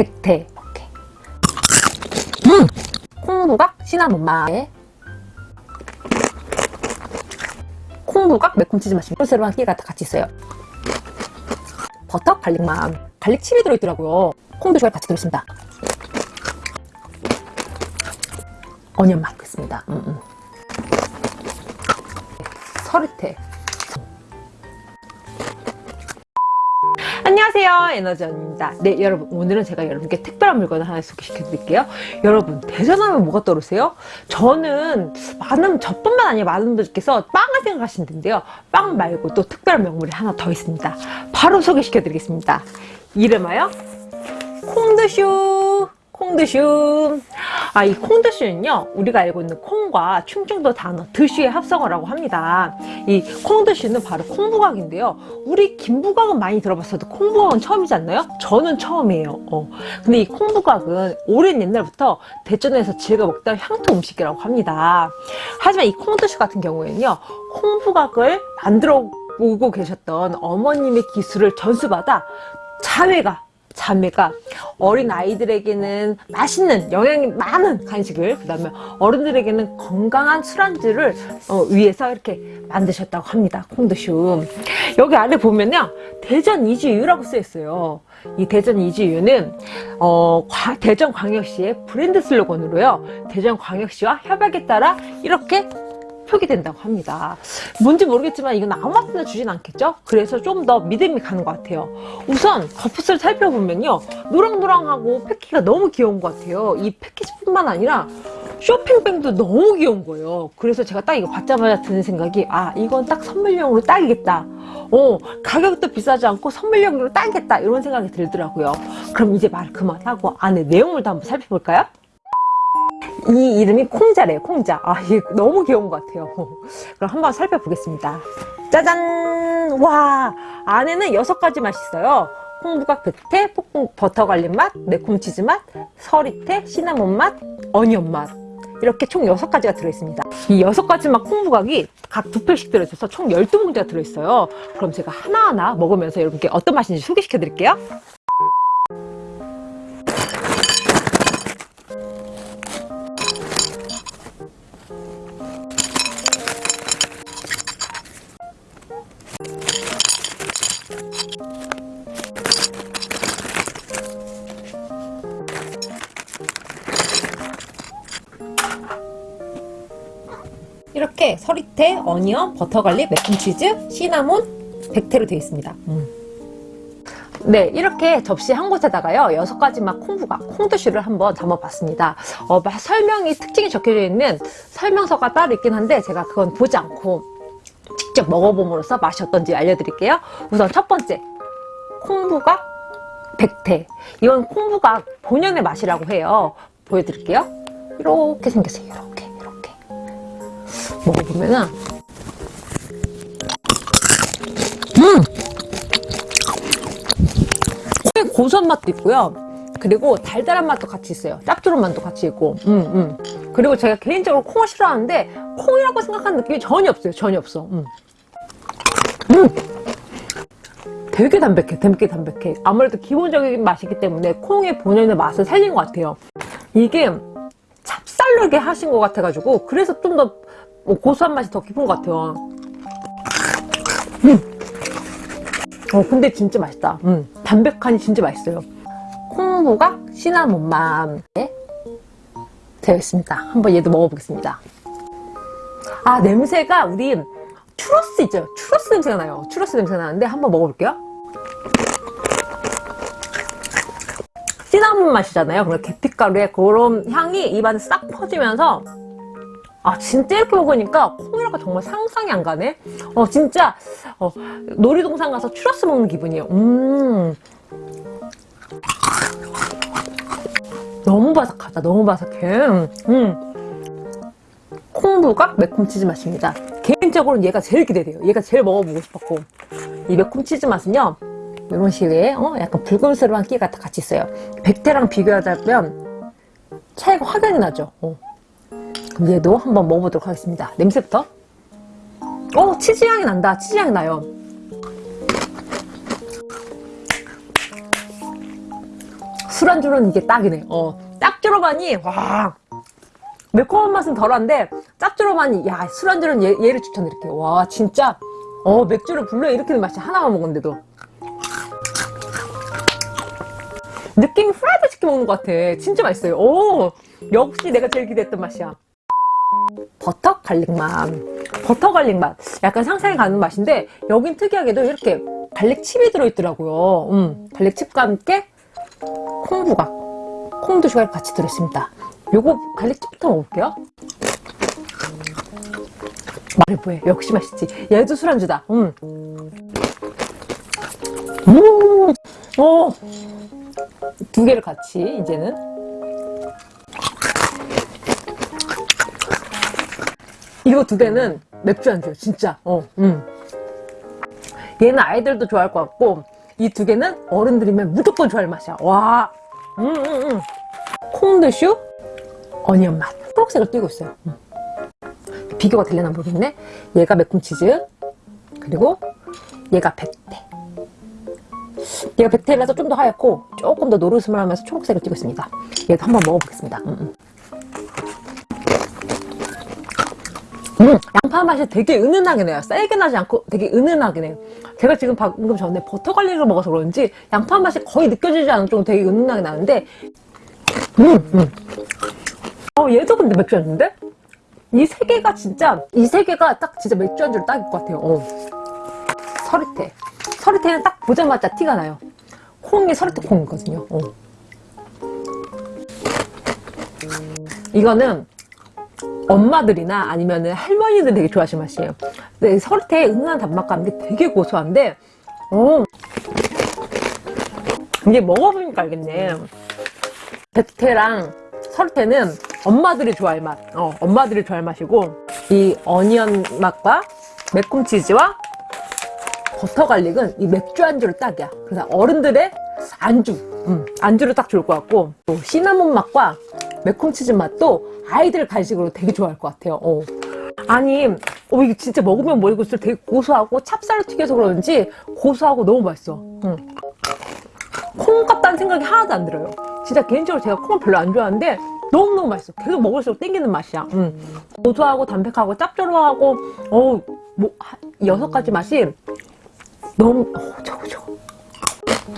백태 이렇게. 음! 콩부각 시나몬 맛 콩부각 매콤치즈 맛이 꿀새로한 끼가 다 같이 있어요 버터 갈릭맛 갈릭 칩이 들어있더라고요 콩도 좋아요 같이 들어있습니다 어니언 맛 있습니다 음, 음. 서리태 안녕하세요. 에너지언입니다. 네 여러분 오늘은 제가 여러분께 특별한 물건을 하나 소개시켜 드릴게요. 여러분 대전하면 뭐가 떠오르세요? 저는 많은 저뿐만 아니라 많은 분들께서 빵을 생각하시는 텐데요. 빵 말고 또 특별한 명물이 하나 더 있습니다. 바로 소개시켜 드리겠습니다. 이름하여 콩드슈! 콩드슈 아, 이 콩드슈는요, 우리가 알고 있는 콩과 충청도 단어 드슈의 합성어라고 합니다. 이 콩드슈는 바로 콩부각인데요. 우리 김부각은 많이 들어봤어도 콩부각은 처음이지 않나요? 저는 처음이에요. 어. 근데 이 콩부각은 오랜 옛날부터 대전에서 즐겨 먹던 향토 음식이라고 합니다. 하지만 이 콩드슈 같은 경우에는요, 콩부각을 만들어 오고 계셨던 어머님의 기술을 전수받아 자매가 자매가 어린 아이들에게는 맛있는 영양이 많은 간식을 그 다음에 어른들에게는 건강한 술안주를 어, 위해서 이렇게 만드셨다고 합니다 콩드슈 여기 아래 보면요 대전 이지유라고 쓰였어요. 이 대전 이지유는 어, 대전광역시의 브랜드 슬로건으로요 대전광역시와 협약에 따라 이렇게 표기 된다고 합니다. 뭔지 모르겠지만 이건 아무나 주진 않겠죠? 그래서 좀 더 믿음이 가는 것 같아요. 우선 겉풋을 살펴보면요. 노랑노랑하고 패키가 너무 귀여운 것 같아요. 이 패키지뿐만 아니라 쇼핑백도 너무 귀여운 거예요. 그래서 제가 딱 이거 받자마자 드는 생각이 아 이건 딱 선물용으로 딱이겠다. 어 가격도 비싸지 않고 선물용으로 딱이겠다 이런 생각이 들더라고요. 그럼 이제 말 그만하고 안에 내용물도 한번 살펴볼까요? 이 이름이 콩자래요 콩자. 아 이게 너무 귀여운 것 같아요. 그럼 한번 살펴보겠습니다. 짜잔! 와 안에는 여섯 가지 맛이 있어요. 콩부각 백태, 폭풍 버터갈림 맛, 매콤 치즈 맛, 서리태, 시나몬 맛, 어니언 맛. 이렇게 총 여섯 가지가 들어있습니다. 이 여섯 가지 맛 콩부각이 각 두 팩씩 들어있어서 총 12봉지가 들어있어요. 그럼 제가 하나하나 먹으면서 여러분께 어떤 맛인지 소개시켜 드릴게요 서리태, onion, 버터garlic, 매콤치즈, 시나몬, 백태로 되어 있습니다. 음. 네 이렇게 접시 한 곳에다가요 여섯 가지 맛 콩부각 콩드슈를 한번 담아봤습니다. 어, 설명이 특징이 적혀져 있는 설명서가 따로 있긴 한데 제가 그건 보지 않고 직접 먹어봄으로써 맛이 어떤지 알려드릴게요. 우선 첫 번째 콩부각 백태. 이건 콩부각 본연의 맛이라고 해요. 보여드릴게요. 이렇게 생겼어요 먹어보면은. 음! 고소한 맛도 있고요. 그리고 달달한 맛도 같이 있어요. 짭조름 맛도 같이 있고. 음, 음. 그리고 제가 개인적으로 콩을 싫어하는데 콩이라고 생각하는 느낌이 전혀 없어요. 전혀 없어. 음. 음. 되게 담백해. 되게 담백해. 아무래도 기본적인 맛이기 때문에 콩의 본연의 맛을 살린 것 같아요. 이게 찹쌀르게 하신 것 같아가지고 그래서 좀 더 뭐 고소한 맛이 더 깊은 것 같아요. 음. 어 근데 진짜 맛있다. 음. 담백하니 진짜 맛있어요. 콩부각 시나몬맛 네. 되어 있습니다. 한번 얘도 먹어보겠습니다. 아 냄새가 우리 추러스 있죠? 추러스 냄새가 나요. 추러스 냄새가 나는데 한번 먹어볼게요. 시나몬 맛이잖아요. 그리고 계피가루의 그런 향이 입안에 싹 퍼지면서 아 진짜 이렇게 먹으니까 콩이라고 정말 상상이 안 가네? 어 진짜 어, 놀이동산 가서 추러스 먹는 기분이에요. 음. 너무 바삭하다 너무 바삭해. 음. 콩부각 매콤치즈 맛입니다. 개인적으로는 얘가 제일 기대돼요. 얘가 제일 먹어보고 싶었고. 이 매콤치즈 맛은요 이런 식의 어? 약간 붉은스러운 끼가 같이 있어요. 백태랑 비교하자면 차이가 확연히 나죠. 어. 얘도 한번 먹어보도록 하겠습니다 냄새부터 어 치즈 향이 난다 치즈 향이 나요 술안주로는 이게 딱이네. 어, 짭조름하니 와 매콤한 맛은 덜한데 짭조름하니 야 술안주로는 얘, 얘를 추천드릴게요. 와 진짜 어 맥주를 불러일으키는 맛이 하나만 먹었는데도 느낌이 프라이드 치킨 먹는 것 같아. 진짜 맛있어요. 오 역시 내가 제일 기대했던 맛이야. 버터 garlic 맛. 버터 garlic 맛. 약간 상상이 가는 맛인데 여긴 특이하게도 이렇게 garlic chip이 들어있더라고요. 음, garlic chip과 함께 콩부각, 콩두시가 같이 들어있습니다. 요거 garlic chip부터 먹을게요. 말해 뭐해. 역시 맛있지. 얘도 술안주다. 음. 음. 어. 두 개를 같이 이제는 이거 두 개는 맥주 안주요 진짜. 어, 음. 얘는 아이들도 좋아할 것 같고 이 두 개는 어른들이면 무조건 좋아할 맛이야. 와. 음, 음, 음. 콩드슈 어니언 맛. 초록색을 띄고 있어요. 음. 비교가 되려나 모르겠네. 얘가 매콤치즈 그리고 얘가 백태 얘가 백태라서 좀 더 하얗고 조금 더 노르스름하면서 초록색을 띄고 있습니다. 얘도 한번 먹어보겠습니다. 음, 음. 음, 양파 맛이 되게 은은하게 내요. 세게 나지 않고 되게 은은하게 내요. 제가 지금 방금 전에 버터 갈릭을 먹어서 그런지 양파 맛이 거의 느껴지지 않을 정도 되게 은은하게 나는데 음, 음. 어, 얘도 근데 맥주 안주인데? 이 세 개가 진짜 이 세 개가 딱 진짜 맥주 안주로 딱일 것 같아요. 어. 서리태. 서리태는 딱 보자마자 티가 나요. 콩이 서리태 콩이거든요. 어. 이거는 엄마들이나 아니면 할머니들 되게 좋아하시는 맛이에요. 네, 서리태의 은은한 단맛감이 되게 고소한데, 어, 이게 먹어보니까 알겠네. 백태랑 서리태는 엄마들이 좋아할 맛, 어, 엄마들이 좋아할 맛이고, 이 어니언 맛과 매콤 치즈와 버터 갈릭은 이 맥주 안주로 딱이야. 그래서 어른들의 안주, 음, 안주로 딱 좋을 것 같고, 또 시나몬 맛과 매콤 치즈 맛도 아이들 간식으로 되게 좋아할 것 같아요. 어. 아니, 어, 이게 진짜 먹으면 먹을수록 되게 고소하고 찹쌀로 튀겨서 그런지 고소하고 너무 맛있어. 응. 콩 같다는 생각이 하나도 안 들어요. 진짜 개인적으로 제가 콩을 별로 안 좋아하는데 너무너무 맛있어. 계속 먹을수록 땡기는 맛이야. 응. 고소하고 담백하고 짭조름하고 어, 뭐, 하- 여섯 가지 맛이 너무 어, 저거 저거.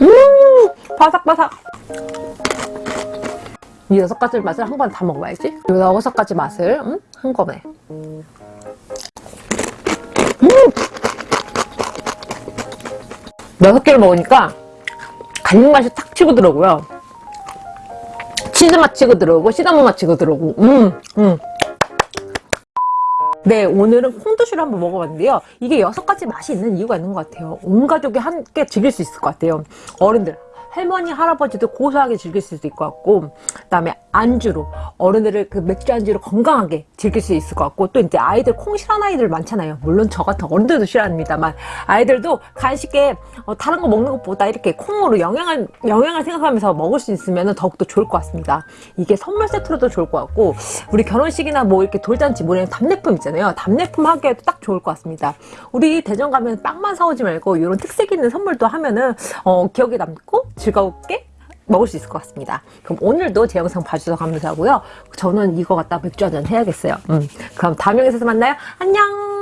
음, 바삭바삭. 이 여섯 가지 맛을 한 번에 다 먹어봐야지. 이 여섯 가지 맛을 음? 한 번에. 음! 여섯 개를 먹으니까 garlic 맛이 탁 치고 들어오고요. 치즈 맛 치고 들어오고 시나몬 맛 치고 들어오고. 음, 음. 네, 오늘은 콩두시를 한번 먹어봤는데요. 이게 여섯 가지 맛이 있는 이유가 있는 것 같아요. 온 가족이 함께 즐길 수 있을 것 같아요. 어른들, 할머니, 할아버지도 고소하게 즐길 수도 것 같고, 그 다음에 안주로, 어른들을 그 맥주 안주로 건강하게 즐길 수 있을 것 같고, 또 이제 아이들 콩 싫어하는 아이들 많잖아요. 물론 저 같은 어른들도 싫어합니다만, 아이들도 간식에 어, 다른 거 먹는 것보다 이렇게 콩으로 영양을, 영양을 생각하면서 먹을 수 있으면 더욱더 좋을 것 같습니다. 이게 선물 세트로도 좋을 것 같고, 우리 결혼식이나 뭐 이렇게 돌잔치, 뭐냐 답례품 있잖아요. 답례품 하기에도 딱 좋을 것 같습니다. 우리 대전 가면 빵만 사오지 말고, 이런 특색 있는 선물도 하면은, 어, 기억에 남고, 즐겁게 먹을 수 있을 것 같습니다. 그럼 오늘도 제 영상 봐주셔서 감사하고요. 저는 이거 갖다 맥주 한잔 해야겠어요. 음, 그럼 다음 영상에서 만나요. 안녕!